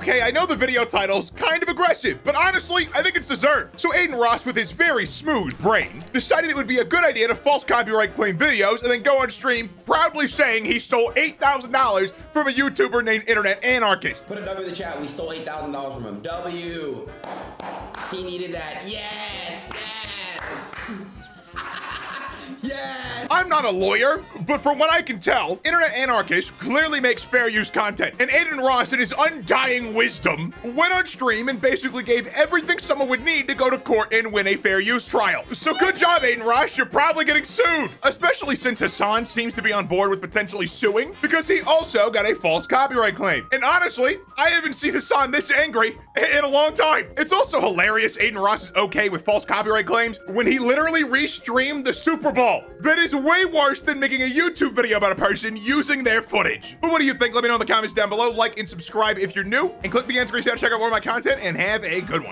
Okay, I know the video title's kind of aggressive, but honestly, I think it's deserved. So Adin Ross, with his very smooth brain, decided it would be a good idea to false copyright claim videos and then go on stream proudly saying he stole $8,000 from a YouTuber named Internet Anarchist. Put a W in the chat. We stole eight thousand dollars from him. W. He needed that. Yes. Yes. I'm not a lawyer, but from what I can tell, Internet Anarchist clearly makes fair use content. And Adin Ross, in his undying wisdom, went on stream and basically gave everything someone would need to go to court and win a fair use trial. So good job, Adin Ross. You're probably getting sued, especially since Hasan seems to be on board with potentially suing because he also got a false copyright claim. And honestly, I haven't seen Hasan this angry in a long time. It's also hilarious Adin Ross is okay with false copyright claims when he literally restreamed the Super Bowl. That is way worse than making a YouTube video about a person using their footage. But what do you think? Let me know in the comments down below. Like and subscribe if you're new, and click the end screen to check out more of my content, and have a good one.